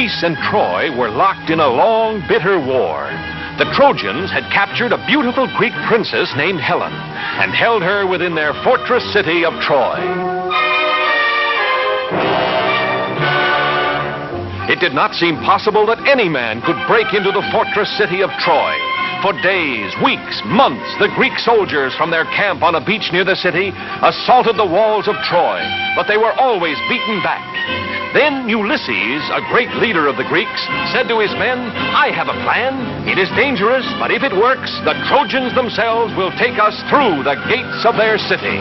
Greece and Troy were locked in a long, bitter war. The Trojans had captured a beautiful Greek princess named Helen and held her within their fortress city of Troy. It did not seem possible that any man could break into the fortress city of Troy. For days, weeks, months, the Greek soldiers from their camp on a beach near the city assaulted the walls of Troy, but they were always beaten back. Then Ulysses, a great leader of the Greeks, said to his men, I have a plan. It is dangerous, but if it works, the Trojans themselves will take us through the gates of their city.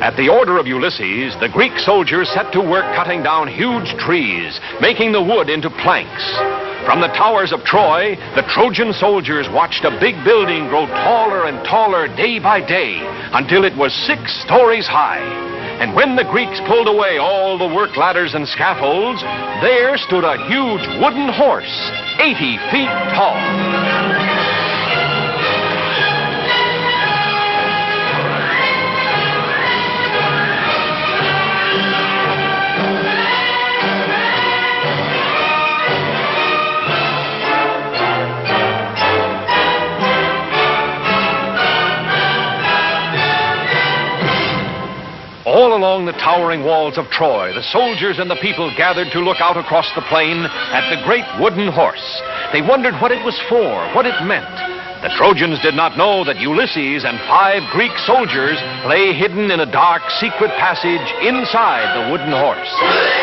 At the order of Ulysses, the Greek soldiers set to work cutting down huge trees, making the wood into planks. From the towers of Troy, the Trojan soldiers watched a big building grow taller and taller day by day until it was six stories high. And when the Greeks pulled away all the work ladders and scaffolds, there stood a huge wooden horse, 80 feet tall. All along the towering walls of Troy, the soldiers and the people gathered to look out across the plain at the great wooden horse. They wondered what it was for, what it meant. The Trojans did not know that Ulysses and five Greek soldiers lay hidden in a dark, secret passage inside the wooden horse.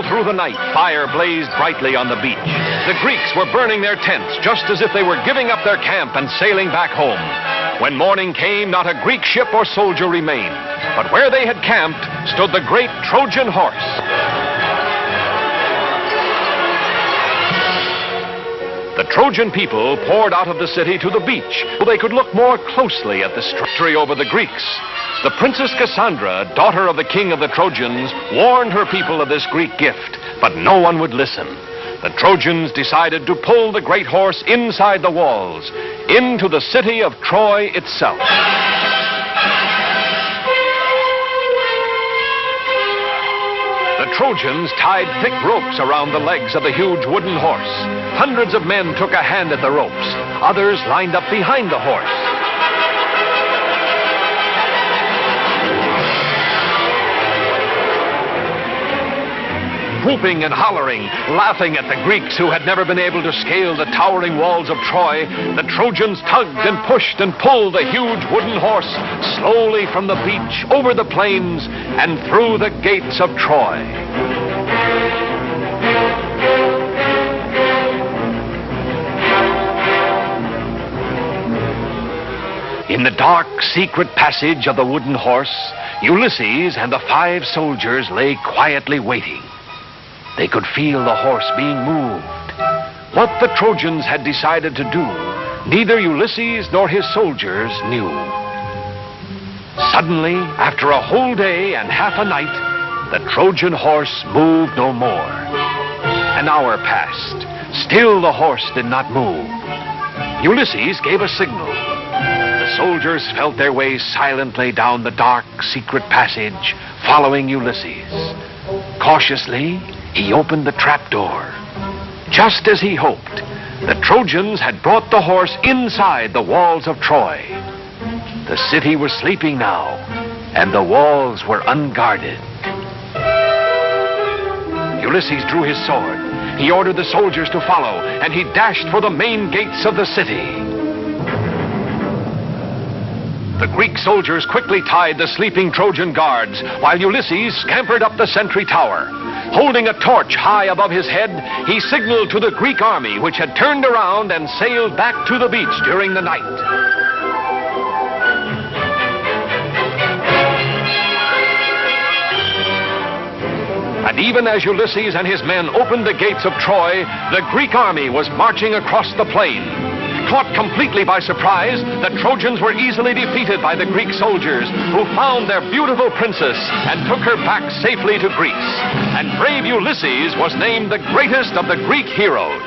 All through the night, fire blazed brightly on the beach. The Greeks were burning their tents just as if they were giving up their camp and sailing back home. When morning came, not a Greek ship or soldier remained. But where they had camped stood the great Trojan horse. The Trojan people poured out of the city to the beach so they could look more closely at the victory over the Greeks. The Princess Cassandra, daughter of the king of the Trojans, warned her people of this Greek gift, but no one would listen. The Trojans decided to pull the great horse inside the walls, into the city of Troy itself. The Trojans tied thick ropes around the legs of the huge wooden horse. Hundreds of men took a hand at the ropes. Others lined up behind the horse. Whooping and hollering, laughing at the Greeks who had never been able to scale the towering walls of Troy, the Trojans tugged and pushed and pulled the huge wooden horse slowly from the beach, over the plains, and through the gates of Troy. In the dark, secret passage of the wooden horse, Ulysses and the five soldiers lay quietly waiting. They could feel the horse being moved. What the Trojans had decided to do, neither Ulysses nor his soldiers knew. Suddenly, after a whole day and half a night, the Trojan horse moved no more. An hour passed. Still the horse did not move. Ulysses gave a signal. The soldiers felt their way silently down the dark, secret passage, following Ulysses. Cautiously, he opened the trapdoor. Just as he hoped, the Trojans had brought the horse inside the walls of Troy. The city was sleeping now, and the walls were unguarded. Ulysses drew his sword. He ordered the soldiers to follow, and he dashed for the main gates of the city. The Greek soldiers quickly tied the sleeping Trojan guards, while Ulysses scampered up the sentry tower. Holding a torch high above his head, he signaled to the Greek army, which had turned around and sailed back to the beach during the night. And even as Ulysses and his men opened the gates of Troy, the Greek army was marching across the plain. Caught completely by surprise, the Trojans were easily defeated by the Greek soldiers, who found their beautiful princess and took her back safely to Greece. And brave Ulysses was named the greatest of the Greek heroes.